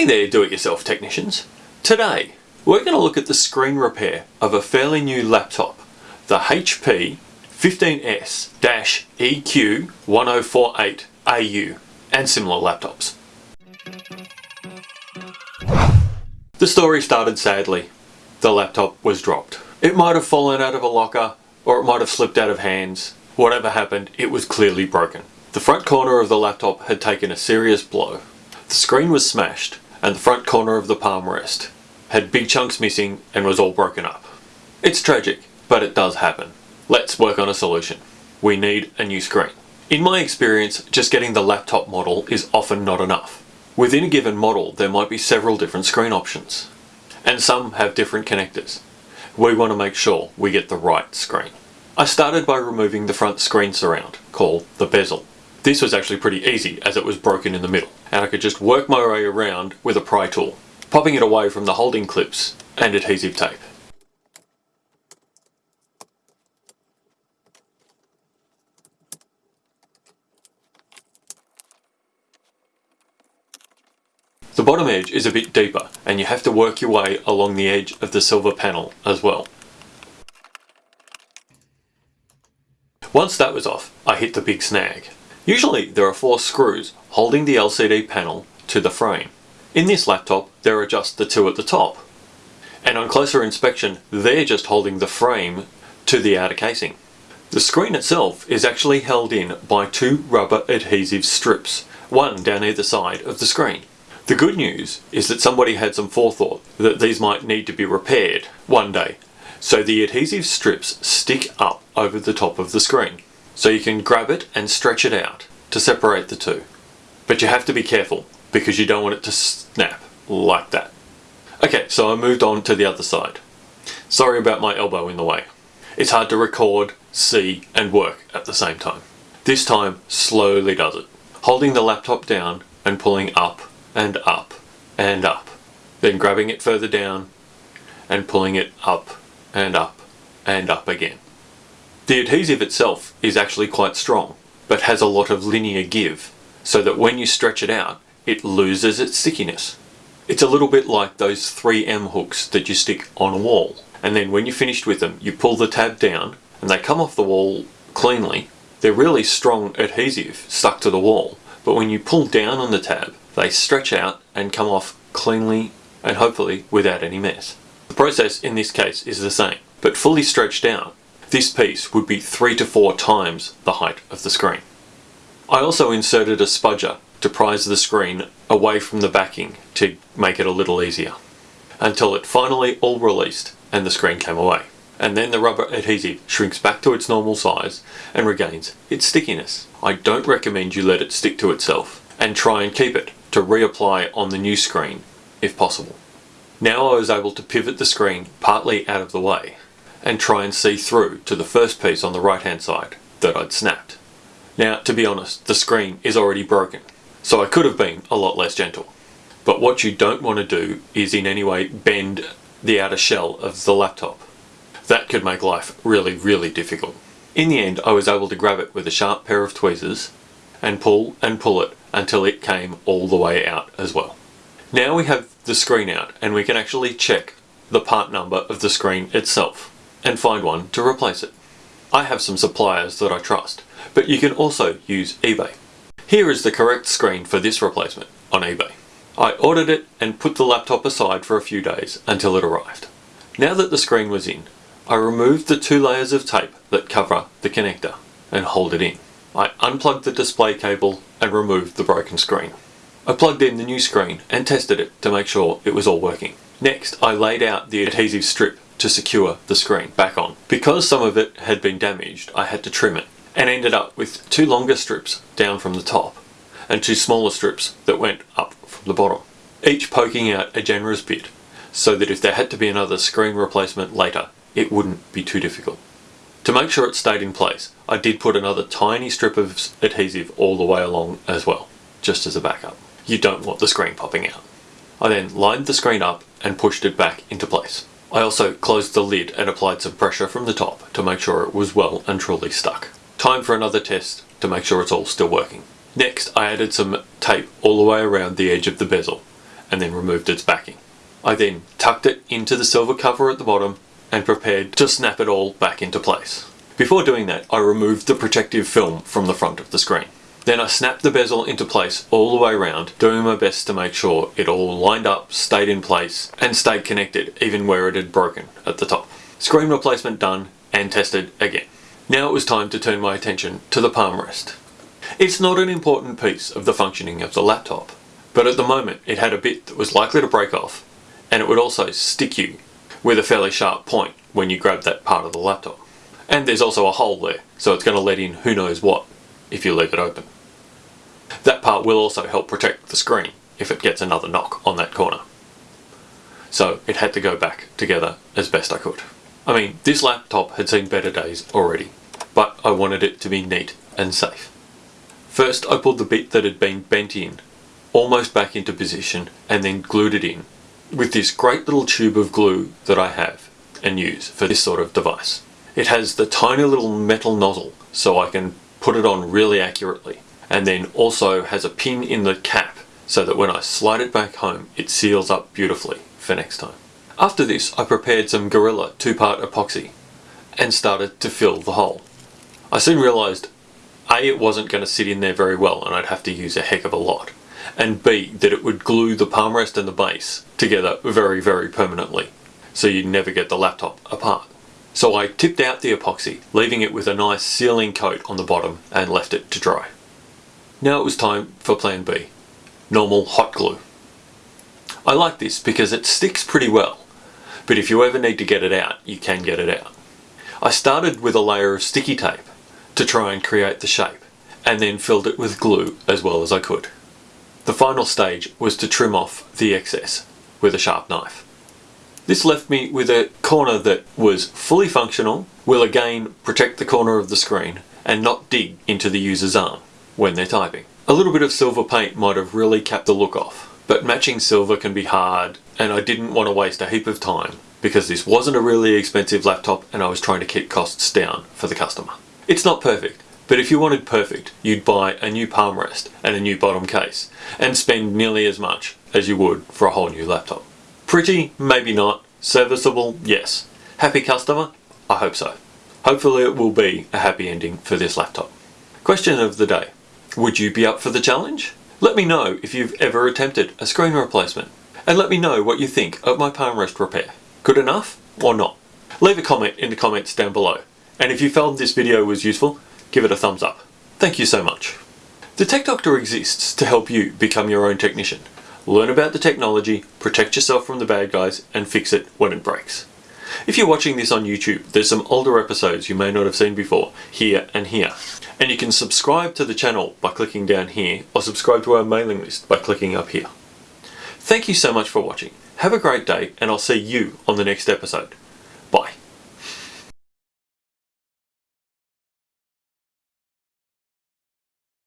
Hey there do-it-yourself technicians. Today we're going to look at the screen repair of a fairly new laptop, the HP 15S-EQ1048AU and similar laptops. The story started sadly. The laptop was dropped. It might have fallen out of a locker or it might have slipped out of hands. Whatever happened, it was clearly broken. The front corner of the laptop had taken a serious blow. The screen was smashed and the front corner of the palm rest had big chunks missing and was all broken up. It's tragic, but it does happen. Let's work on a solution. We need a new screen. In my experience, just getting the laptop model is often not enough. Within a given model, there might be several different screen options, and some have different connectors. We want to make sure we get the right screen. I started by removing the front screen surround, called the bezel. This was actually pretty easy as it was broken in the middle, and I could just work my way around with a pry tool, popping it away from the holding clips and adhesive tape. The bottom edge is a bit deeper and you have to work your way along the edge of the silver panel as well. Once that was off, I hit the big snag. Usually there are four screws holding the LCD panel to the frame. In this laptop there are just the two at the top. And on closer inspection they're just holding the frame to the outer casing. The screen itself is actually held in by two rubber adhesive strips, one down either side of the screen. The good news is that somebody had some forethought that these might need to be repaired one day. So the adhesive strips stick up over the top of the screen. So you can grab it and stretch it out to separate the two. But you have to be careful because you don't want it to snap like that. Okay, so I moved on to the other side. Sorry about my elbow in the way. It's hard to record, see and work at the same time. This time slowly does it. Holding the laptop down and pulling up and up and up. Then grabbing it further down and pulling it up and up and up again. The adhesive itself is actually quite strong, but has a lot of linear give, so that when you stretch it out, it loses its stickiness. It's a little bit like those 3M hooks that you stick on a wall, and then when you're finished with them, you pull the tab down, and they come off the wall cleanly. They're really strong adhesive stuck to the wall, but when you pull down on the tab, they stretch out and come off cleanly and hopefully without any mess. The process in this case is the same, but fully stretched out, this piece would be three to four times the height of the screen. I also inserted a spudger to prise the screen away from the backing to make it a little easier, until it finally all released and the screen came away. And then the rubber adhesive shrinks back to its normal size and regains its stickiness. I don't recommend you let it stick to itself and try and keep it to reapply on the new screen if possible. Now I was able to pivot the screen partly out of the way and try and see through to the first piece on the right hand side that I'd snapped. Now to be honest the screen is already broken so I could have been a lot less gentle. But what you don't want to do is in any way bend the outer shell of the laptop. That could make life really really difficult. In the end I was able to grab it with a sharp pair of tweezers and pull and pull it until it came all the way out as well. Now we have the screen out and we can actually check the part number of the screen itself and find one to replace it. I have some suppliers that I trust, but you can also use eBay. Here is the correct screen for this replacement on eBay. I ordered it and put the laptop aside for a few days until it arrived. Now that the screen was in, I removed the two layers of tape that cover the connector and hold it in. I unplugged the display cable and removed the broken screen. I plugged in the new screen and tested it to make sure it was all working. Next, I laid out the adhesive strip to secure the screen back on. Because some of it had been damaged, I had to trim it and ended up with two longer strips down from the top and two smaller strips that went up from the bottom, each poking out a generous bit so that if there had to be another screen replacement later, it wouldn't be too difficult. To make sure it stayed in place, I did put another tiny strip of adhesive all the way along as well, just as a backup. You don't want the screen popping out. I then lined the screen up and pushed it back into place. I also closed the lid and applied some pressure from the top to make sure it was well and truly stuck. Time for another test to make sure it's all still working. Next I added some tape all the way around the edge of the bezel and then removed its backing. I then tucked it into the silver cover at the bottom and prepared to snap it all back into place. Before doing that, I removed the protective film from the front of the screen. Then I snapped the bezel into place all the way around, doing my best to make sure it all lined up, stayed in place, and stayed connected even where it had broken at the top. Screen replacement done and tested again. Now it was time to turn my attention to the palm rest. It's not an important piece of the functioning of the laptop, but at the moment it had a bit that was likely to break off and it would also stick you with a fairly sharp point when you grab that part of the laptop. And there's also a hole there, so it's going to let in who knows what if you leave it open. That part will also help protect the screen if it gets another knock on that corner. So it had to go back together as best I could. I mean, this laptop had seen better days already, but I wanted it to be neat and safe. First I pulled the bit that had been bent in almost back into position and then glued it in with this great little tube of glue that I have and use for this sort of device. It has the tiny little metal nozzle so I can put it on really accurately and then also has a pin in the cap so that when I slide it back home it seals up beautifully for next time. After this I prepared some Gorilla two-part epoxy and started to fill the hole. I soon realised A it wasn't going to sit in there very well and I'd have to use a heck of a lot and B that it would glue the palm rest and the base together very very permanently so you'd never get the laptop apart. So I tipped out the epoxy, leaving it with a nice sealing coat on the bottom and left it to dry. Now it was time for plan B, normal hot glue. I like this because it sticks pretty well, but if you ever need to get it out, you can get it out. I started with a layer of sticky tape to try and create the shape, and then filled it with glue as well as I could. The final stage was to trim off the excess with a sharp knife. This left me with a corner that was fully functional, will again protect the corner of the screen and not dig into the user's arm when they're typing. A little bit of silver paint might have really capped the look off, but matching silver can be hard and I didn't want to waste a heap of time because this wasn't a really expensive laptop and I was trying to keep costs down for the customer. It's not perfect, but if you wanted perfect, you'd buy a new palm rest and a new bottom case and spend nearly as much as you would for a whole new laptop. Pretty? Maybe not. Serviceable? Yes. Happy customer? I hope so. Hopefully it will be a happy ending for this laptop. Question of the day. Would you be up for the challenge? Let me know if you've ever attempted a screen replacement and let me know what you think of my palm rest repair. Good enough or not? Leave a comment in the comments down below and if you found this video was useful, give it a thumbs up. Thank you so much. The Tech Doctor exists to help you become your own technician learn about the technology, protect yourself from the bad guys, and fix it when it breaks. If you're watching this on YouTube, there's some older episodes you may not have seen before, here and here. And you can subscribe to the channel by clicking down here, or subscribe to our mailing list by clicking up here. Thank you so much for watching. Have a great day, and I'll see you on the next episode.